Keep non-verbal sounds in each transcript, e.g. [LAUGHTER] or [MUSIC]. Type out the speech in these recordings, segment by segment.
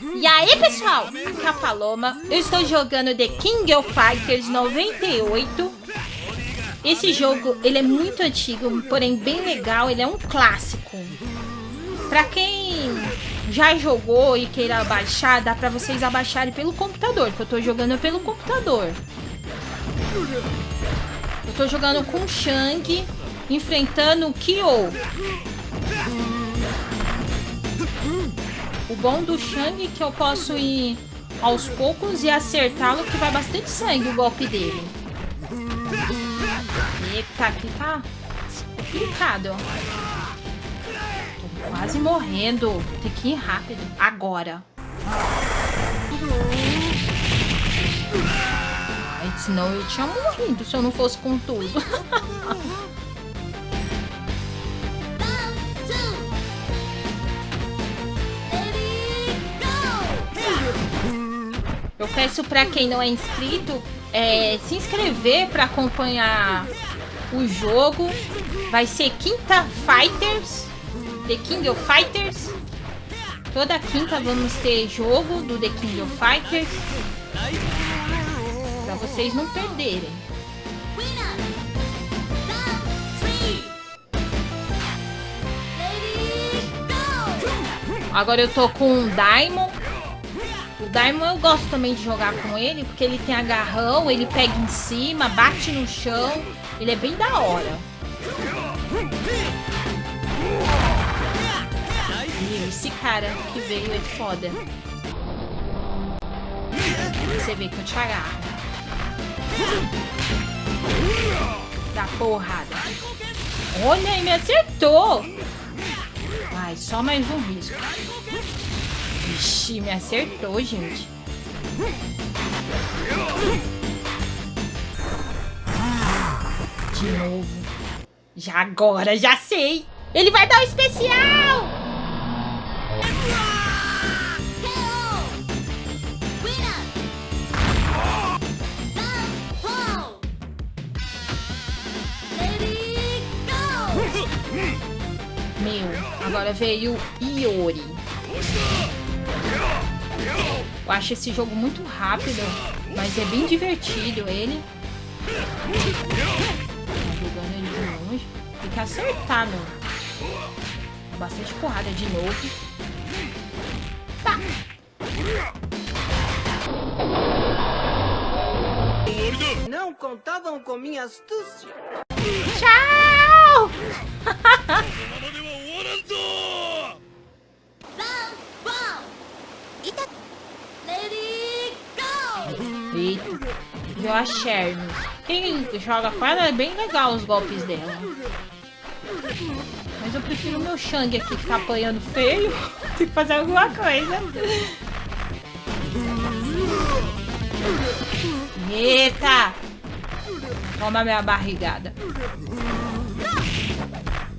E aí, pessoal? Aqui é a Paloma. Eu estou jogando The King of Fighters 98. Esse jogo, ele é muito antigo, porém bem legal. Ele é um clássico. Pra quem já jogou e queira baixar, dá pra vocês abaixarem pelo computador, que eu tô jogando pelo computador. Eu tô jogando com o Shang, enfrentando o Kyo. O bom do Shang é que eu posso ir aos poucos e acertá-lo, que vai bastante sangue o golpe dele. Eita, aqui tá complicado. Tô quase morrendo. Tem que ir rápido. Agora. Senão eu tinha morrido se eu não fosse com tudo. [LAUGHS] Eu peço para quem não é inscrito é, se inscrever para acompanhar o jogo. Vai ser quinta Fighters, The King of Fighters. Toda quinta vamos ter jogo do The King of Fighters. Para vocês não perderem. Agora eu tô com um Diamond. O Diamond eu gosto também de jogar com ele, porque ele tem agarrão, ele pega em cima, bate no chão. Ele é bem da hora. E esse cara que veio é foda. Você vê que eu te agarro. Dá porrada. Olha, ele me acertou. Ai, só mais um risco. Vixe, me acertou, gente. De novo. Já agora, já sei. Ele vai dar o um especial! Meu, agora veio Iori. Eu acho esse jogo muito rápido, mas é bem divertido ele. Jogando ele de longe. Tem que acertar, meu. Bastante porrada de novo. Tá. Não contavam com minha astúcia. Tchau! [LAUGHS] deu a Sherm. Quem joga com é bem legal os golpes dela. Mas eu prefiro meu Shang aqui que tá apanhando feio. [LAUGHS] Tem que fazer alguma coisa. Eita! Toma minha barrigada.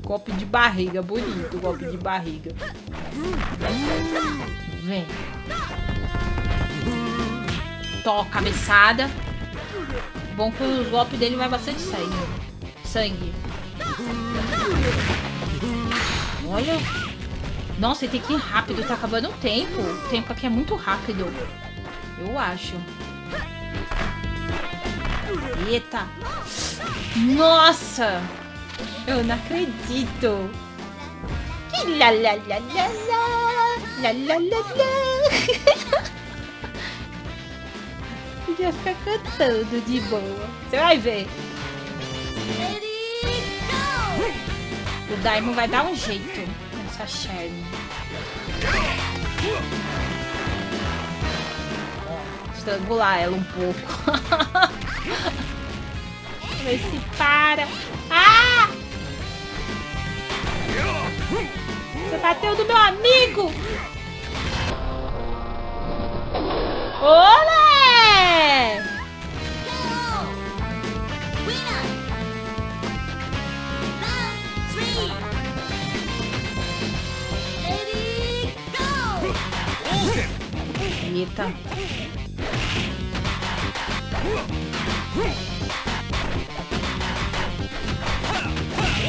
Golpe de barriga, bonito, golpe de barriga. Vem. Tó, cabeçada. Bom que os golpes dele vai bastante sangue. Sangue. Olha. Nossa, ele tem que ir rápido. Tá acabando o tempo. O tempo aqui é muito rápido. Eu acho. Eita. Nossa. Eu não acredito. Que. Lá, lá, lá, lá. Podia ficar cantando de boa. Você vai ver. O Daimon vai dar um jeito nessa Sherry. Estrangular ela um pouco. [LAUGHS] ver se para. Ah! Você bateu do meu amigo! Olé! Eita.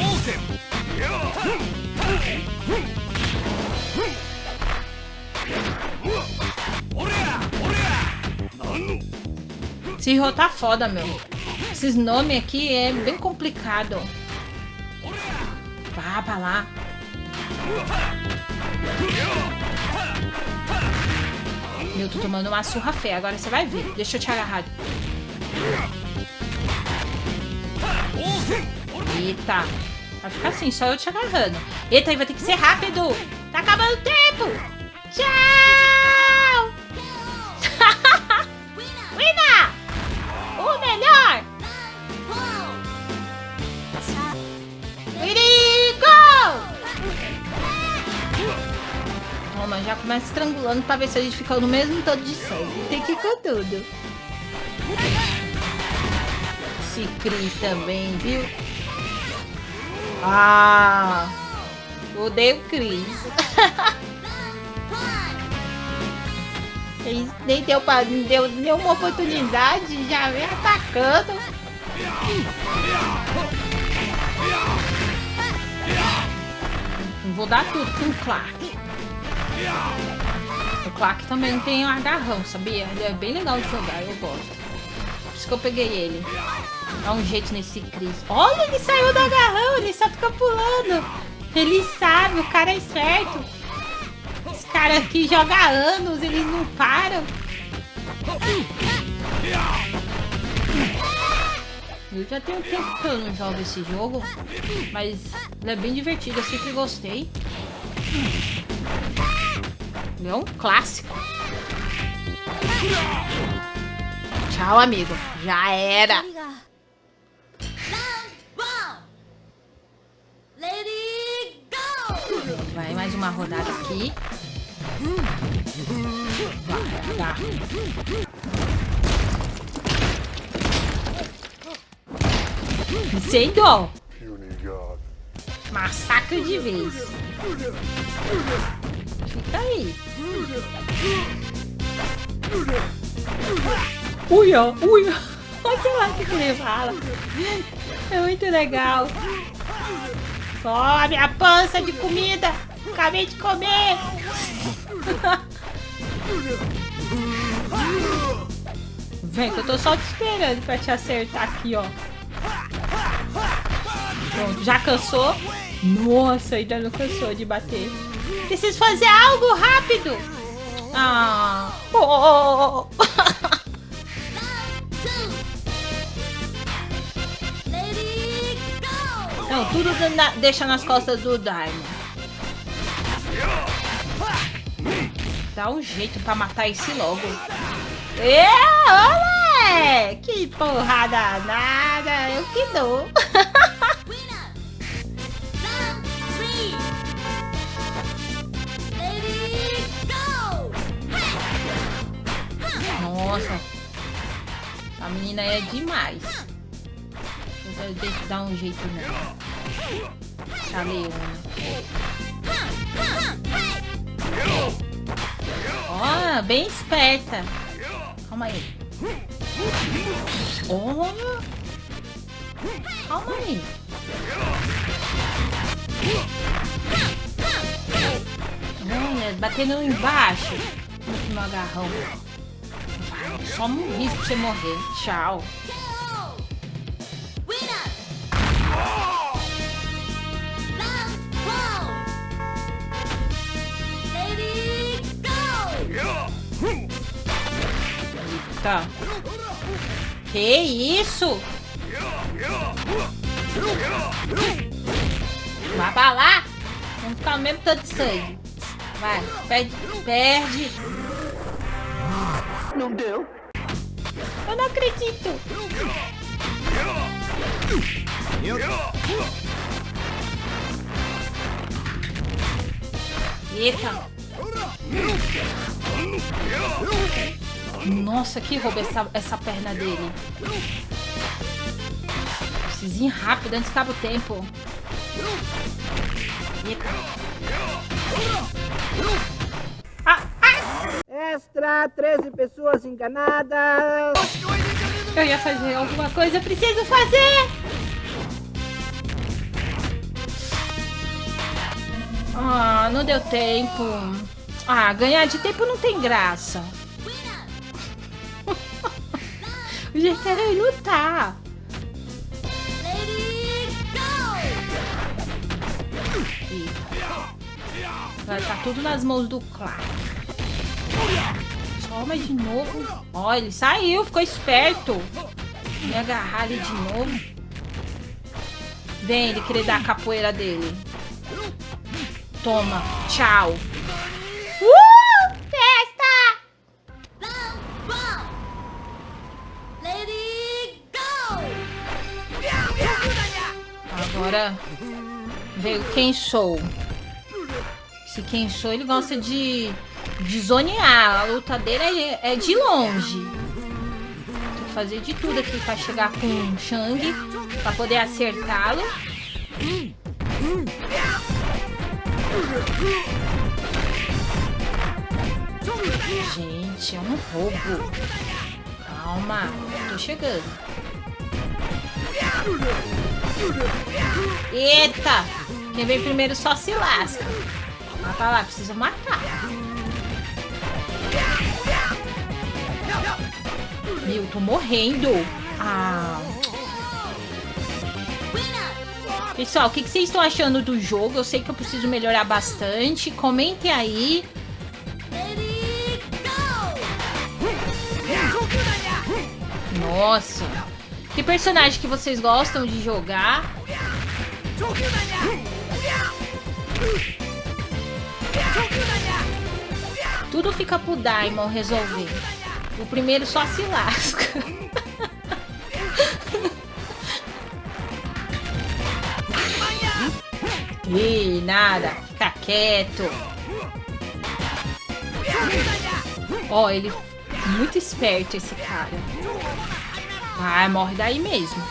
Esse Ryo tá foda, meu. Esses nomes aqui é bem complicado. Vá pra lá. Meu, tô tomando uma surra feia. Agora você vai ver. Deixa eu te agarrar. Eita. Vai ficar assim, só eu te agarrando. Eita, aí vai ter que ser rápido. Tá acabando o tempo. Tchau. Estrangulando pra ver se a gente fica no mesmo todo de sangue. Tem que ir com tudo. Esse Cris também, viu? Ah! Odeio Cris. [LAUGHS] Nem deu, pra, não deu nenhuma oportunidade, já vem atacando. Vou dar tudo com o Clark. O Clark também tem um agarrão, sabia? Ele é bem legal de jogar, eu gosto. Por isso que eu peguei ele. Dá um jeito nesse Chris. Olha, ele saiu do agarrão, ele só fica pulando. Ele sabe, o cara é esperto. Esse cara aqui joga anos, eles não param. Eu já tenho tempo que eu não jogo esse jogo, mas ele é bem divertido, eu sempre gostei. É um clássico. Tchau, amigo. Já era. Vai mais uma rodada aqui. Vai, dá. Incêndio! Massacre de vez. Fica aí. Uia, uia. Sei lá o que ele. É muito legal. Só minha pança de comida. Acabei de comer. Vem que eu tô só te esperando pra te acertar aqui, ó. Pronto, já cansou? Nossa, ainda não cansou de bater. Preciso fazer algo rápido. Ah. Oh. Não, tudo na, deixa nas costas do Daimon. Dá um jeito pra matar esse logo. É, olé! Que porrada nada, eu que dou. [LAUGHS] Nossa, a menina é demais. Eu tenho que dar um jeito nela. Essa leona. Ó, oh, bem esperta. Calma aí. Olha. Calma aí. Olha, batendo embaixo. Meu agarrão. Só um risco pra você morrer. Tchau. Tá. Que isso? Vai pra lá. Vamos ficar o mesmo tanto de sangue. Vai, perde, perde. Não deu. Eu não acredito. Eita. Nossa, que roubo essa, essa perna dele. Preciso ir rápido antes que acabe o tempo. Eita. Extra, 13 pessoas enganadas. Eu ia fazer alguma coisa, preciso fazer. Ah, não deu tempo. Ah, ganhar de tempo não tem graça. Eu já quero ir lutar. Vai estar tudo nas mãos do Clark. Toma de novo. Ó, ele saiu, ficou esperto. Me agarrar ali de novo. Vem ele querer dar a capoeira dele. Toma. Tchau. Uh! Festa! Agora veio quem sou. Esse quem sou, ele gosta de, de zonear. A luta dele é, é de longe. Tem que fazer de tudo aqui pra chegar com o Shang. Pra poder acertá-lo. Gente, é um roubo. Calma, tô chegando. Eita! Quem vem primeiro só se lasca. Pra lá, precisa matar. Meu, tô morrendo. Ah. Pessoal, o que, que vocês estão achando do jogo? Eu sei que eu preciso melhorar bastante. Comentem aí. Nossa. Que personagem que vocês gostam de jogar? Tudo fica pro Daimon resolver. O primeiro só se lasca. Ih, nada. Fica quieto. Ó, oh, ele... Muito esperto esse cara. Ah, morre daí mesmo.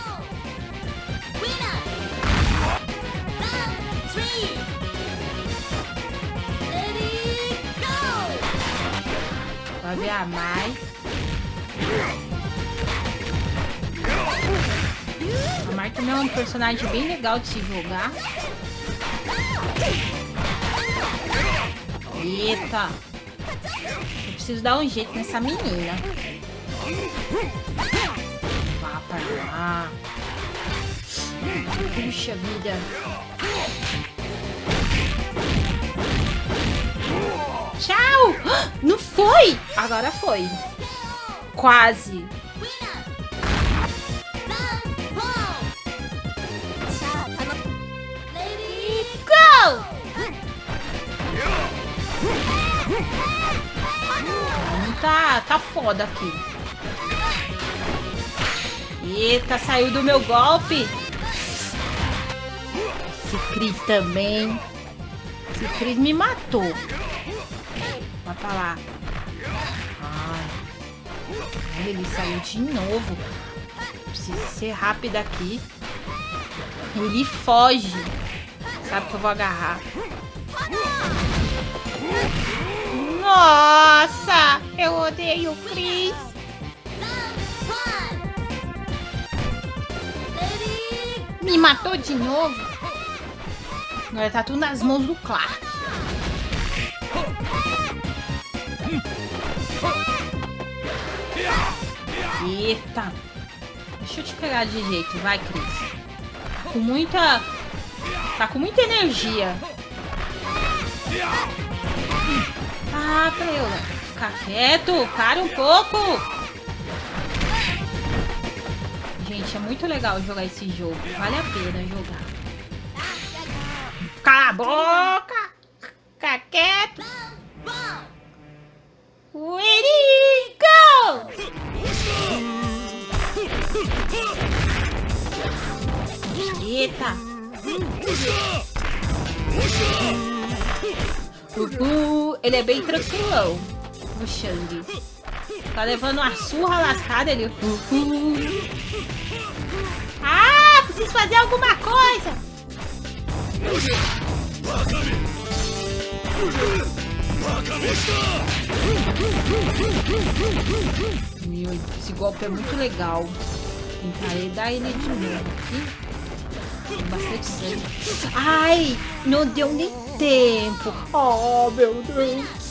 Vai ver a Mai. A Mai também é um personagem bem legal de se jogar. Eita! Eu preciso dar um jeito nessa menina. Vá pra lá. Puxa vida. Tchau! [GASPS] Não foi! Agora foi. Quase. Tá, tá foda aqui. Eita, saiu do meu golpe. Esse Cris também. Esse Cris me matou. Vai pra lá. Ele saiu de novo. Preciso ser rápida aqui. Ele foge. Sabe que eu vou agarrar. Nossa! Eu odeio o Chris. Me matou de novo. Agora tá tudo nas mãos do Clark. Eita. Deixa eu te pegar de jeito. Vai, Cris. Com muita... Tá com muita energia. Ah, Preula. Fica quieto. Para um pouco. Gente, é muito legal jogar esse jogo. Vale a pena jogar. Cala a boca. Fica quieto. Ready, Eita! Uhul, ele é bem tranquilão, o Shang. Tá levando uma surra lascada, ele... Ah, preciso fazer alguma coisa! Meu, esse golpe é muito legal. Tentarei dar ele de novo aqui. Bastante sangue. Ai, não deu nem tempo. Oh, meu Deus.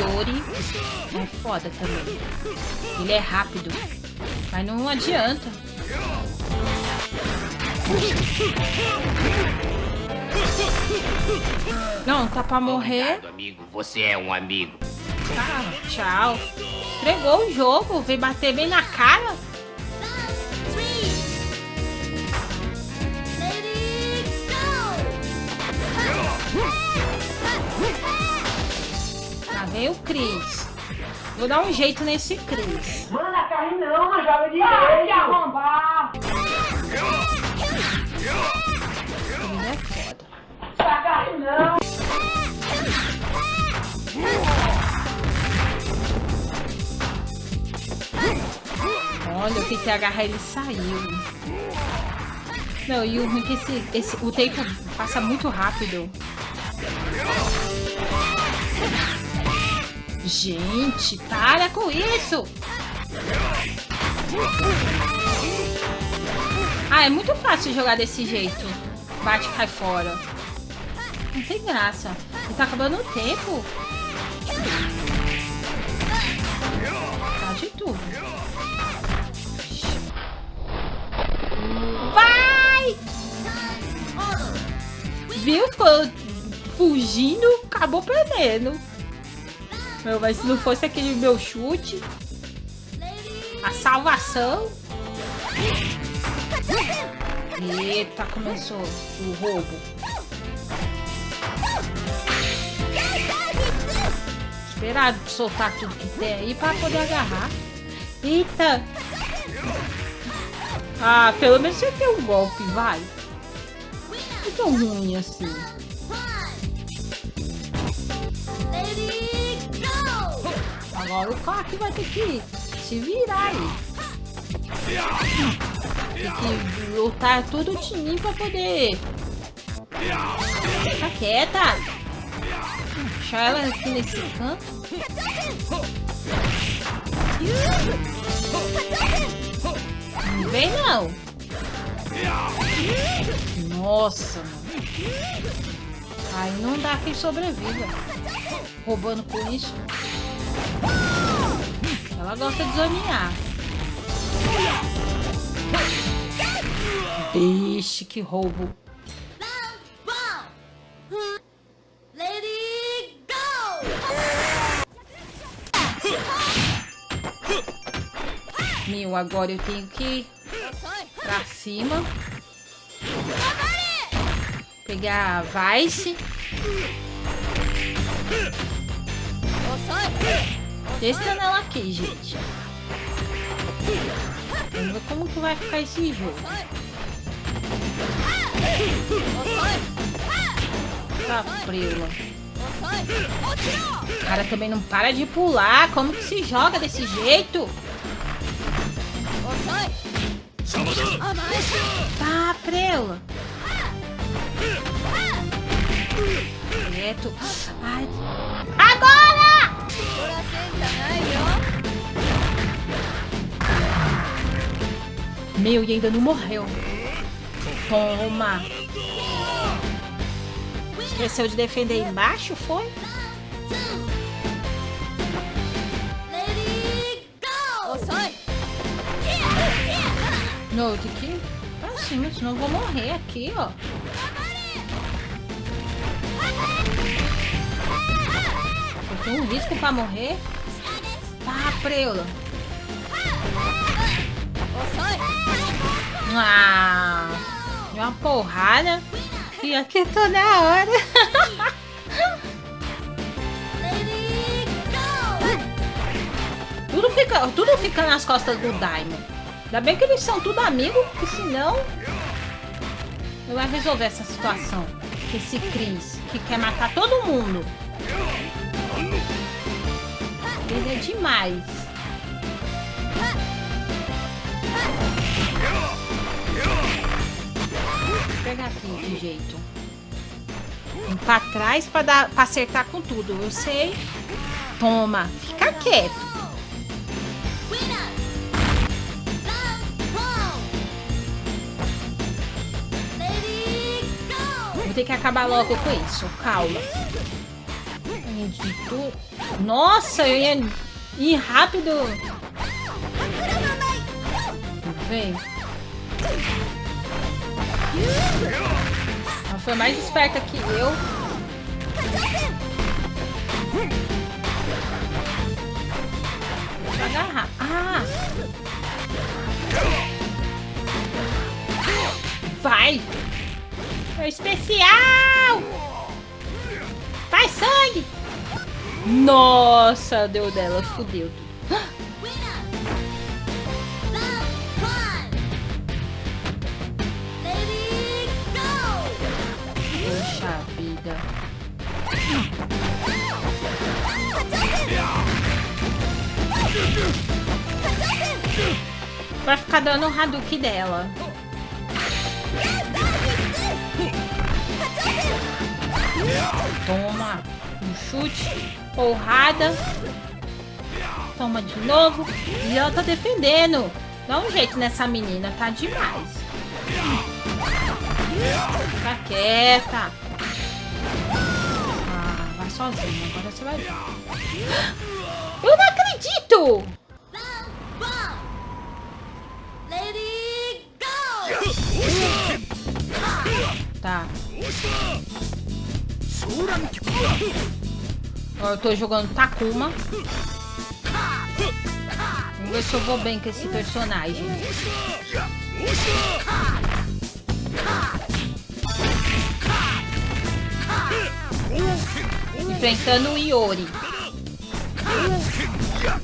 Yori é foda também. Ele é rápido, mas não adianta. Não, tá pra morrer. Obrigado, amigo. Você é um amigo. Tá, tchau. Entregou o jogo, veio bater bem na cara. Lá vem o Cris. Vou dar um jeito nesse Cris. Mano, a carne não, joga direito. Ai, tentei agarrar ele saiu. Não, e o ruim é que esse, esse, o tempo passa muito rápido. Gente, para com isso! Ah, é muito fácil jogar desse jeito. Bate e cai fora. Não tem graça. E tá acabando o tempo. Viu? Fugindo, acabou perdendo. Meu, mas se não fosse aquele meu chute, a salvação. Eita, começou o roubo. Esperar soltar tudo que tem aí pra poder agarrar. Eita! Ah, pelo menos você tem um golpe, vai. Tão ruim assim. Agora o Coque vai ter que se virar aí. Tem que lutar todo o time pra poder. Fica quieta. Deixar ela aqui nesse canto. Não vem não. Nossa, mano. Aí não dá quem sobreviva. Roubando com isso. Ela gosta de zonear. Vixe, que roubo. Meu, agora eu tenho que ir pra cima. Pegar a Vice. Testando ela aqui, gente. Vamos ver como que vai ficar esse jogo. Tá prela. O cara também não para de pular. Como que se joga desse jeito? Tá prela. Direto. Ai. Agora! Meu, e ainda não morreu. Toma. Esqueceu de defender embaixo, foi? Não, eu tenho que cima, senão eu vou morrer aqui, ó. Eu tenho um risco pra morrer. Tá, preula. Ah, uma porrada. E aqui tô na hora. [LAUGHS] tudo, fica, tudo fica nas costas do Daimon. Ainda bem que eles são tudo amigos, porque senão... Não vai resolver essa situação. Esse Chris, que quer matar todo mundo. Ele é demais. Vou pegar aqui de jeito. Vem pra trás pra, dar, pra acertar com tudo. Eu sei. Toma. Fica quieto. Vou ter que acabar logo com isso. Calma. Nossa, eu ia ir rápido. Vem. Ela foi mais esperta que eu agarrar. Ah! Vai! Especial! Faz sangue! Nossa, deu dela, fudeu tudo. Poxa vida. Vai ficar dando o Hadouken dela. Toma. Um chute. Porrada. Toma de novo. E ela tá defendendo. Dá um jeito nessa menina. Tá demais. Fica quieta. Ah, vai sozinha. Agora você vai ver. [GASPS] Eu não acredito! Tá. Eu tô jogando Takuma. Vamos ver se eu vou bem com esse personagem. Enfrentando o Iori. Ah.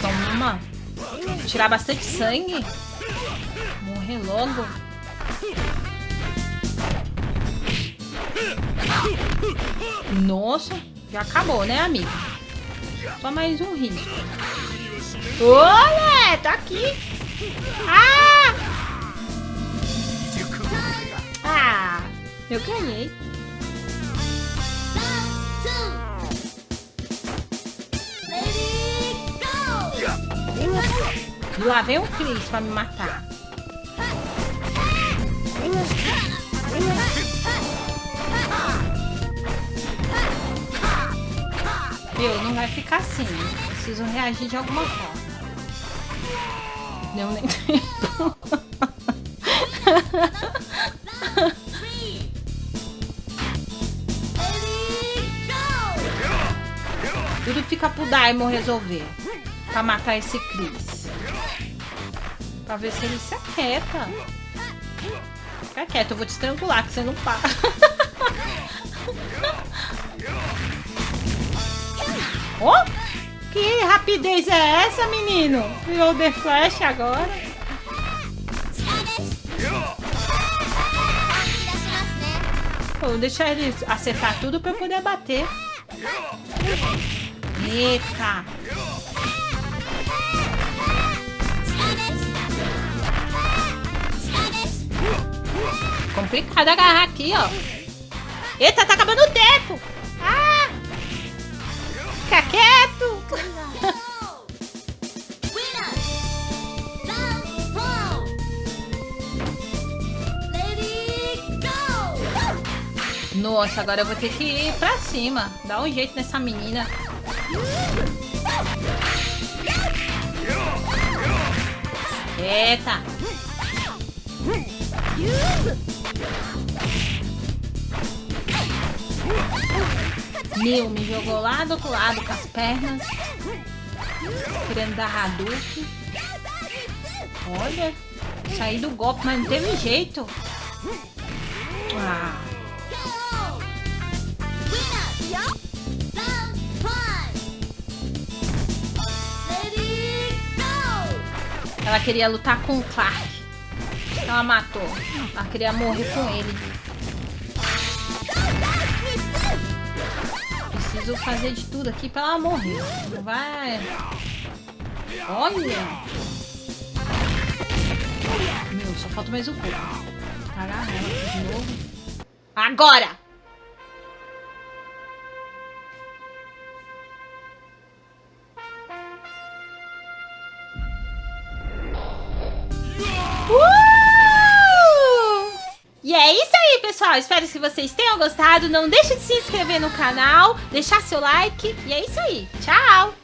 Toma. Tirar bastante sangue. Morrer logo. Nossa, já acabou, né, amigo? Só mais um risco. Olha, tá aqui. Ah! Ah, eu ganhei. E lá vem o Chris pra me matar. Meu, não vai ficar assim. Preciso reagir de alguma forma. Deu nem tempo. [LAUGHS] Tudo fica pro Daimon resolver. Pra matar esse Chris. Pra ver se ele se aquieta. Fica quieto, eu vou te estrangular, que você não para. [LAUGHS] oh! Que rapidez é essa, menino? Virou The Flash agora. Vou deixar ele acertar tudo pra eu poder bater. Eita! Complicado agarrar aqui, ó. Eita, tá acabando o tempo. Ah! Fica quieto. Nossa, agora eu vou ter que ir pra cima. Dá um jeito nessa menina. Eita. Meu, me jogou lá do outro lado com as pernas. Querendo dar Hadouken. Olha. Saí do golpe, mas não teve jeito. Ah. Ela queria lutar com o Clark. Ela matou. Ela queria morrer com ele. Preciso fazer de tudo aqui pra ela morrer. Não vai... Olha! Meu, só falta mais um pouco. Agarrar ela de novo. Agora! Aí, pessoal. Espero que vocês tenham gostado. Não deixe de se inscrever no canal, deixar seu like. E é isso aí. Tchau!